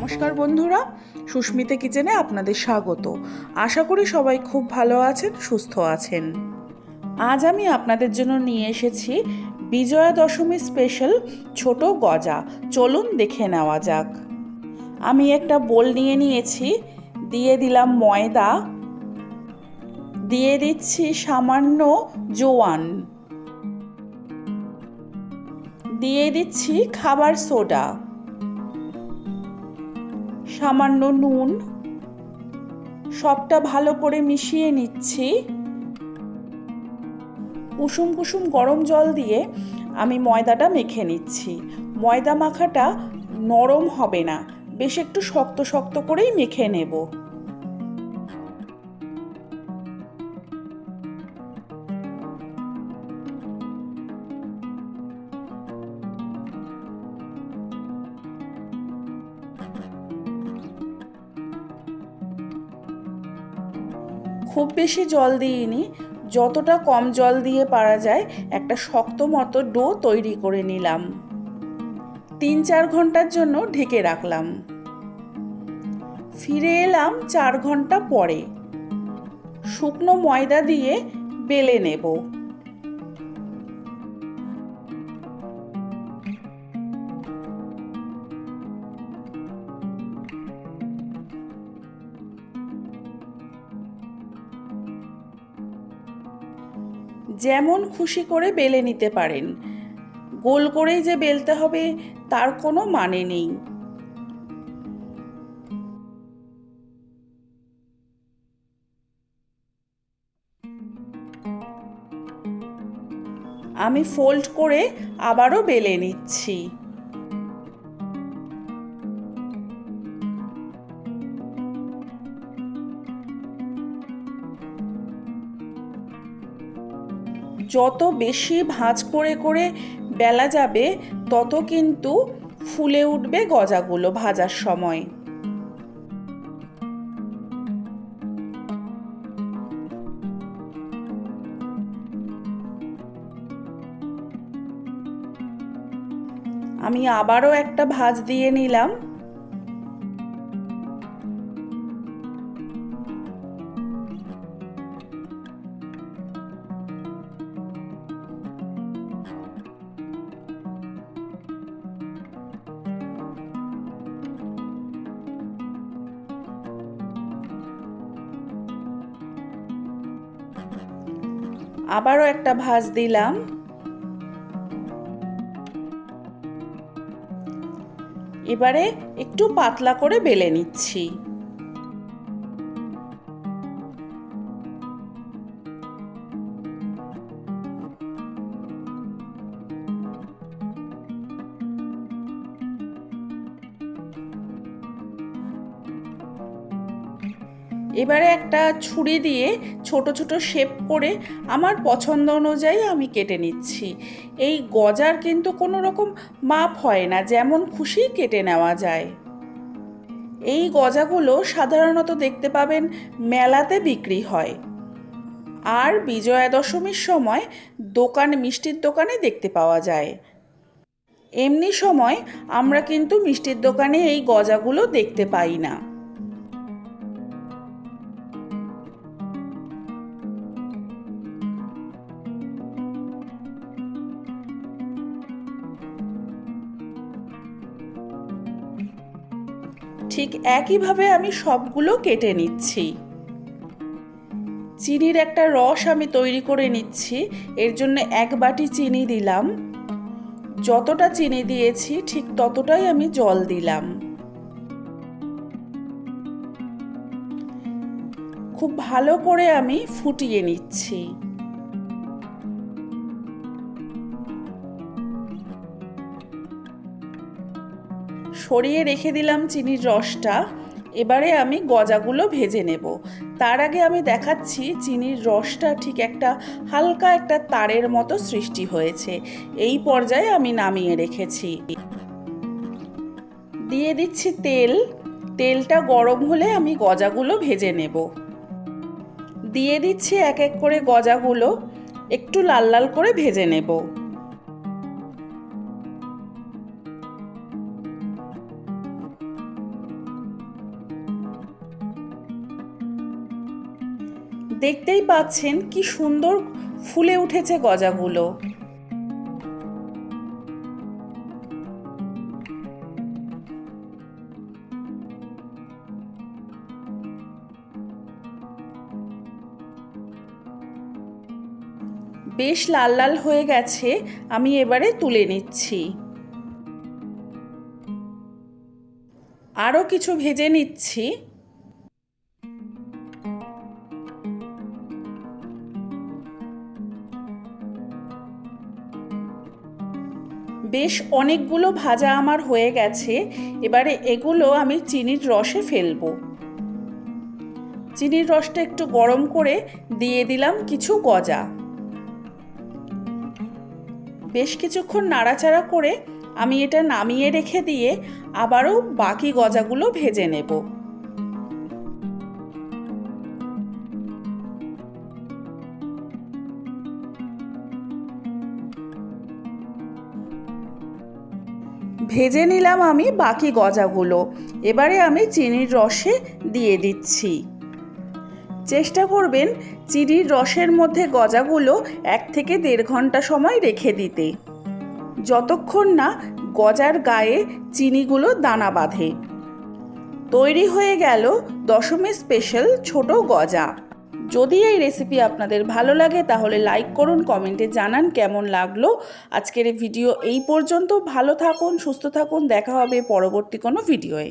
নমস্কার বন্ধুরা, সুস্মিতা কিচেনে আপনাদের স্বাগত। আশা করি সবাই খুব ভালো আছেন, সুস্থ আছেন। আজ আমি আপনাদের জন্য নিয়ে এসেছি বিজয়া দশমী স্পেশাল ছোট গজা। চলুন দেখে নেওয়া যাক। আমি একটা বোল নিয়ে নিয়েছি, দিয়ে দিলাম ময়দা, দিয়ে দিচ্ছি সামান্য জোয়ান। দিয়ে দিচ্ছি খাবার সোডা। সামান্য নুন। সবটা ভালো করে মিশিয়ে নিচ্ছি। কুসুম কুসুম গরম জল দিয়ে আমি ময়দাটা মেখে নিচ্ছি। ময়দা মাখাটা নরম হবে না। বেশ একটু শক্ত শক্ত করেই মেখে নেব। খুব বেশি জল দিইনি। যতটা কম জল দিয়ে পারা যায়, একটা শক্ত মতো ডো তৈরি করে নিলাম। তিন চার ঘণ্টার জন্য ঢেকে রাখলাম। ফিরে এলাম চার ঘণ্টা পরে। শুকনো ময়দা দিয়ে বেলে নেব। যেমন খুশি করে বেলে নিতে পারেন। গোল করেই যে বেলতে হবে, তার কোনো মানে নেই। আমি ফোল্ড করে আবারও বেলে নিচ্ছি। যত বেশি ভাঁজ করে করে বেলা যাবে, তত কিন্তু ফুলে উঠবে গজাগুলো ভাজার সময়। আমি আবারও একটা ভাজ দিয়ে নিলাম। আবারও একটা ভাজ দিলাম। এবারে একটু পাতলা করে বেলে নিচ্ছি। এবারে একটা ছুরি দিয়ে ছোট ছোট শেপ করে আমার পছন্দ অনুযায়ী আমি কেটে নিচ্ছি। এই গজার কিন্তু কোনো রকম মাপ হয় না, যেমন খুশি কেটে নেওয়া যায়। এই গজাগুলো সাধারণত দেখতে পাবেন মেলাতে বিক্রি হয়। আর বিজয়া দশমীর সময় দোকান, মিষ্টির দোকানে দেখতে পাওয়া যায়। এমনি সময় আমরা কিন্তু মিষ্টির দোকানে এই গজাগুলো দেখতে পাই না। ঠিক একইভাবে আমি সবগুলো কেটে নিচ্ছি। চিনির একটা রস আমি তৈরি করে নিচ্ছি। এর জন্য এক বাটি চিনি দিলাম। যতটা চিনি দিয়েছি, ঠিক ততটাই আমি জল দিলাম। খুব ভালো করে আমি ফুটিয়ে নিচ্ছি। সরিয়ে রেখে দিলাম চিনির রসটা। এবারে আমি গজাগুলো ভেজে নেব। তার আগে আমি দেখাচ্ছি চিনির রসটা ঠিক একটা হালকা একটা তারের মতো সৃষ্টি হয়েছে। এই পর্যায়ে আমি নামিয়ে রেখেছি। দিয়ে দিচ্ছি তেল। তেলটা গরম হলে আমি গজাগুলো ভেজে নেব। দিয়ে দিচ্ছি এক এক করে গজাগুলো। একটু লাল লাল করে ভেজে নেব। দেখতেই পাচ্ছেন কি সুন্দর ফুলে উঠেছে গজাগুলো। বেশ লাল লাল হয়ে গেছে, আমি এবারে তুলে নিচ্ছি। আরও কিছু ভেজে নিচ্ছি। বেশ অনেকগুলো ভাজা আমার হয়ে গেছে, এবারে এগুলো আমি চিনির রসে ফেলব। চিনির রসটা একটু গরম করে দিয়ে দিলাম কিছু গজা। বেশ কিছুক্ষণ নাড়াচাড়া করে আমি এটা নামিয়ে রেখে দিয়ে আবারও বাকি গজাগুলো ভেজে নেব। ভেজে নিলাম আমি বাকি গজাগুলো। এবারে আমি চিনির রসে দিয়ে দিচ্ছি। চেষ্টা করবেন চিনির রসের মধ্যে গজাগুলো এক থেকে দেড় ঘণ্টা সময় রেখে দিতে। যতক্ষণ না গজার গায়ে চিনিগুলো দানা বাঁধে। তৈরি হয়ে গেল দশমী স্পেশাল ছোট গজা। যদি এই রেসিপি আপনাদের ভালো লাগে, তাহলে লাইক করুন কমেন্টে জানান কেমন লাগল। আজকের ভিডিও এই পর্যন্ত। ভালো থাকুন, সুস্থ থাকুন, দেখা হবে পরবর্তী কোনো ভিডিওয়ে